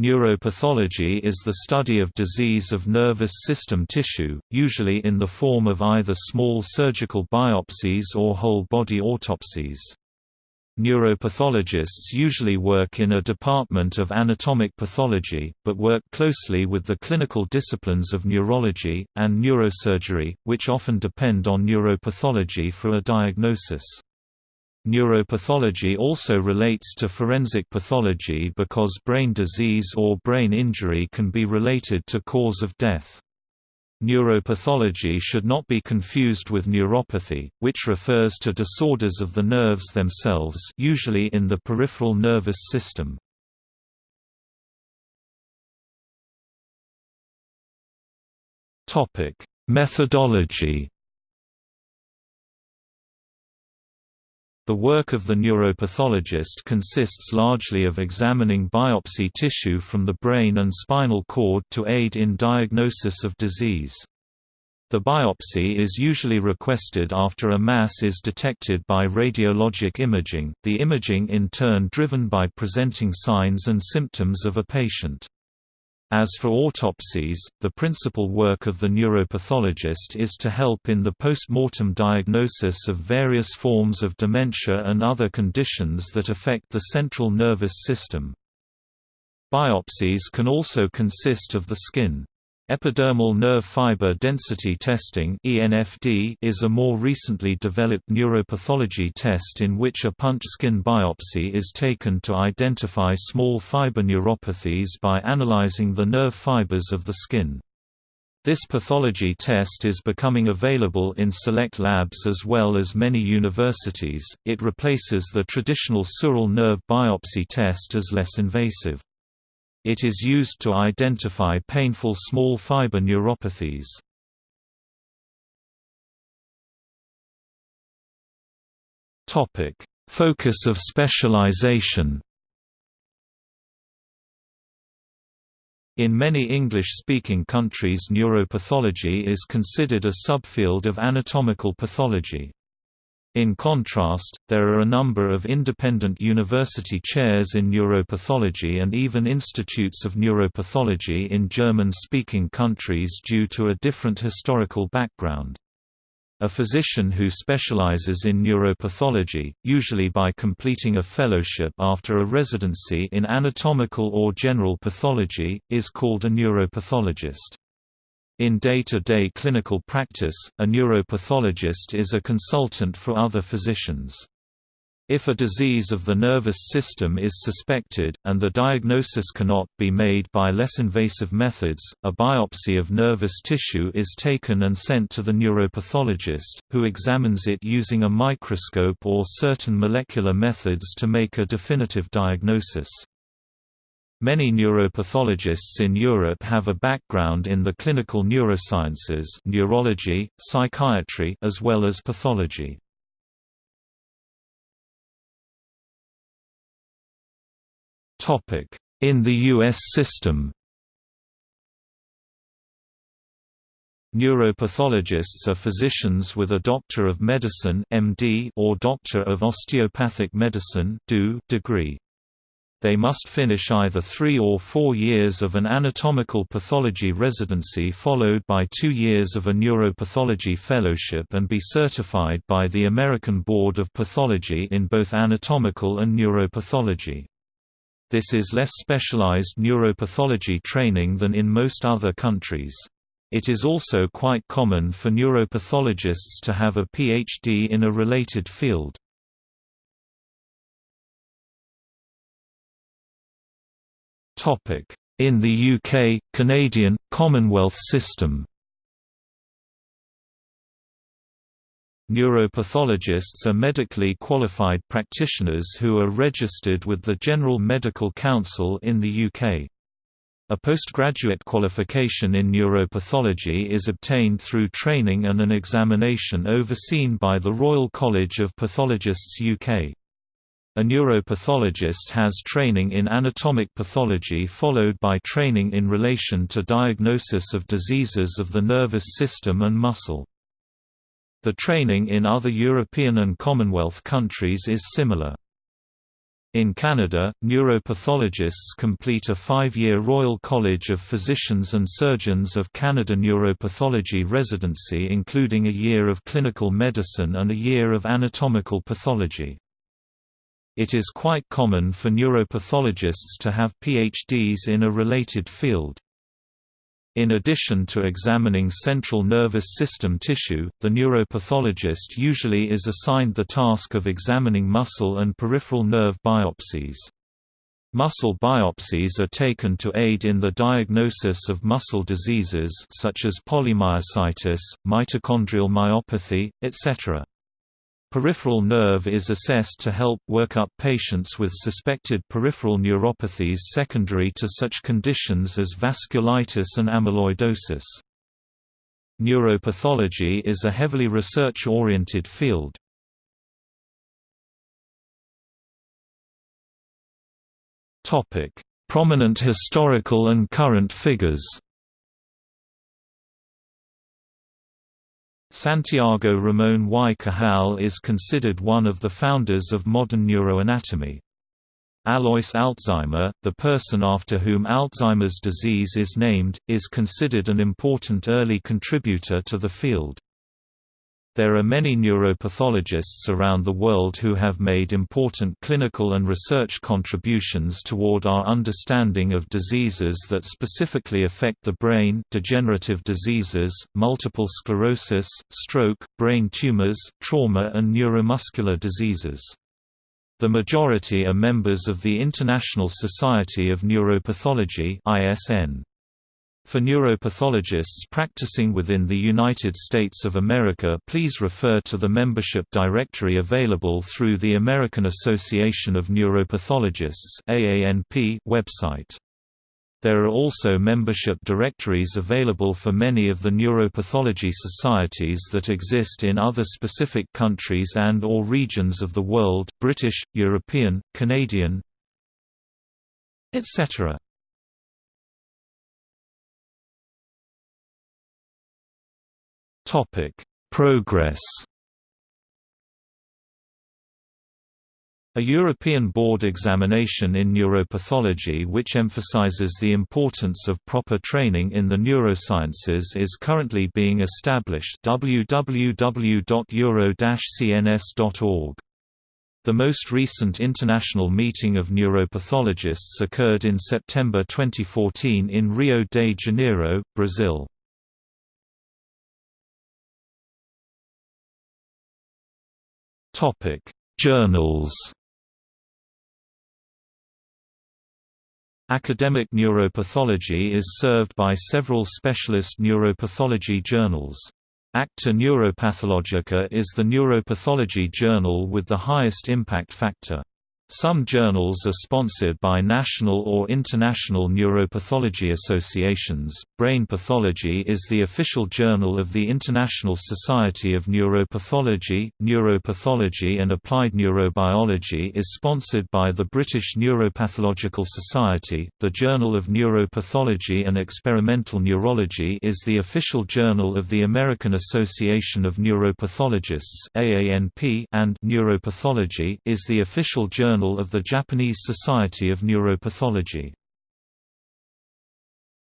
Neuropathology is the study of disease of nervous system tissue, usually in the form of either small surgical biopsies or whole-body autopsies. Neuropathologists usually work in a department of anatomic pathology, but work closely with the clinical disciplines of neurology, and neurosurgery, which often depend on neuropathology for a diagnosis. Neuropathology also relates to forensic pathology because brain disease or brain injury can be related to cause of death. Neuropathology should not be confused with neuropathy, which refers to disorders of the nerves themselves usually in the peripheral nervous system. Methodology The work of the neuropathologist consists largely of examining biopsy tissue from the brain and spinal cord to aid in diagnosis of disease. The biopsy is usually requested after a mass is detected by radiologic imaging, the imaging in turn driven by presenting signs and symptoms of a patient. As for autopsies, the principal work of the neuropathologist is to help in the post-mortem diagnosis of various forms of dementia and other conditions that affect the central nervous system. Biopsies can also consist of the skin. Epidermal nerve fiber density testing is a more recently developed neuropathology test in which a punch skin biopsy is taken to identify small fiber neuropathies by analyzing the nerve fibers of the skin. This pathology test is becoming available in select labs as well as many universities. It replaces the traditional sural nerve biopsy test as less invasive. It is used to identify painful small fiber neuropathies. Topic: Focus of specialization. In many English-speaking countries neuropathology is considered a subfield of anatomical pathology. In contrast, there are a number of independent university chairs in neuropathology and even institutes of neuropathology in German-speaking countries due to a different historical background. A physician who specializes in neuropathology, usually by completing a fellowship after a residency in anatomical or general pathology, is called a neuropathologist. In day-to-day -day clinical practice, a neuropathologist is a consultant for other physicians. If a disease of the nervous system is suspected, and the diagnosis cannot be made by less invasive methods, a biopsy of nervous tissue is taken and sent to the neuropathologist, who examines it using a microscope or certain molecular methods to make a definitive diagnosis. Many neuropathologists in Europe have a background in the clinical neurosciences neurology, psychiatry as well as pathology. In the U.S. system Neuropathologists are physicians with a Doctor of Medicine (MD) or Doctor of Osteopathic Medicine degree. They must finish either three or four years of an anatomical pathology residency followed by two years of a neuropathology fellowship and be certified by the American Board of Pathology in both anatomical and neuropathology. This is less specialized neuropathology training than in most other countries. It is also quite common for neuropathologists to have a PhD in a related field. In the UK, Canadian, Commonwealth system Neuropathologists are medically qualified practitioners who are registered with the General Medical Council in the UK. A postgraduate qualification in neuropathology is obtained through training and an examination overseen by the Royal College of Pathologists UK. A neuropathologist has training in anatomic pathology followed by training in relation to diagnosis of diseases of the nervous system and muscle. The training in other European and Commonwealth countries is similar. In Canada, neuropathologists complete a five-year Royal College of Physicians and Surgeons of Canada neuropathology residency including a year of clinical medicine and a year of anatomical pathology. It is quite common for neuropathologists to have PhDs in a related field. In addition to examining central nervous system tissue, the neuropathologist usually is assigned the task of examining muscle and peripheral nerve biopsies. Muscle biopsies are taken to aid in the diagnosis of muscle diseases such as polymyositis, mitochondrial myopathy, etc. Peripheral nerve is assessed to help work up patients with suspected peripheral neuropathies secondary to such conditions as vasculitis and amyloidosis. Neuropathology is a heavily research-oriented field. Prominent historical and current figures Santiago Ramón y Cajal is considered one of the founders of modern neuroanatomy. Alois Alzheimer, the person after whom Alzheimer's disease is named, is considered an important early contributor to the field. There are many neuropathologists around the world who have made important clinical and research contributions toward our understanding of diseases that specifically affect the brain degenerative diseases, multiple sclerosis, stroke, brain tumors, trauma and neuromuscular diseases. The majority are members of the International Society of Neuropathology ISN. For neuropathologists practicing within the United States of America please refer to the membership directory available through the American Association of Neuropathologists website. There are also membership directories available for many of the neuropathology societies that exist in other specific countries and or regions of the world British, European, Canadian, etc. Topic: Progress. A European board examination in neuropathology which emphasizes the importance of proper training in the neurosciences is currently being established www.euro-cns.org. The most recent international meeting of neuropathologists occurred in September 2014 in Rio de Janeiro, Brazil. Topic: Journals. Academic neuropathology is served by several specialist neuropathology journals. Acta Neuropathologica is the neuropathology journal with the highest impact factor. Some journals are sponsored by national or international neuropathology associations. Brain Pathology is the official journal of the International Society of Neuropathology. Neuropathology and Applied Neurobiology is sponsored by the British Neuropathological Society. The Journal of Neuropathology and Experimental Neurology is the official journal of the American Association of Neuropathologists (AANP), and Neuropathology is the official journal Of the Japanese Society of Neuropathology.